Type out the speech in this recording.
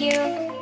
you.